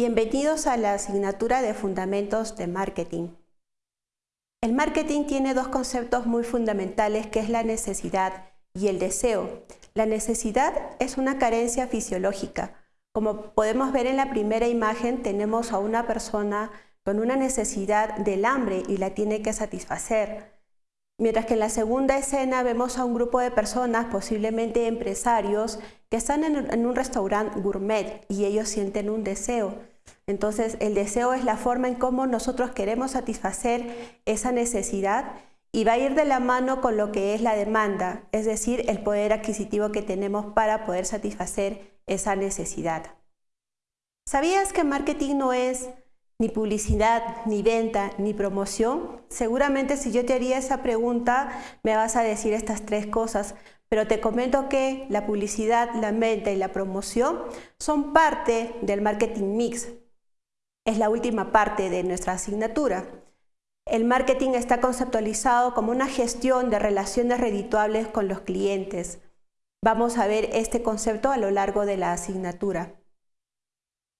Bienvenidos a la asignatura de Fundamentos de Marketing. El marketing tiene dos conceptos muy fundamentales que es la necesidad y el deseo. La necesidad es una carencia fisiológica. Como podemos ver en la primera imagen, tenemos a una persona con una necesidad del hambre y la tiene que satisfacer. Mientras que en la segunda escena vemos a un grupo de personas, posiblemente empresarios, que están en, un restaurante gourmet y ellos sienten un deseo. Entonces el deseo es la forma en cómo nosotros queremos satisfacer esa necesidad y va a ir de la mano con lo que es la demanda, es decir, el poder adquisitivo que tenemos para poder satisfacer esa necesidad. ¿Sabías que marketing no es ni publicidad, ni venta, ni promoción? Seguramente si yo te haría esa pregunta me vas a decir estas tres cosas, pero te comento que la publicidad, la venta y la promoción son parte del marketing mix. Es la última parte de nuestra asignatura. El marketing está conceptualizado como una gestión de relaciones redituables con los clientes. Vamos a ver este concepto a lo largo de la asignatura.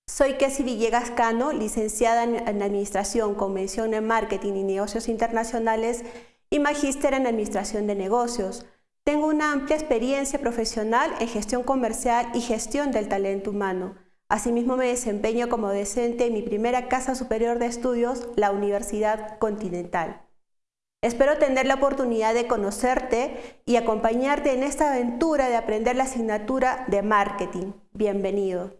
Soy Kessi Villegas Cano, licenciada en Administración, Convención en Marketing y Negocios Internacionales y magíster en Administración de Negocios. Tengo una amplia experiencia profesional en gestión comercial y gestión del talento humano. Asimismo me desempeño como docente en mi primera casa superior de estudios, la Universidad Continental. Espero tener la oportunidad de conocerte y acompañarte en esta aventura de aprender la asignatura de marketing. Bienvenido.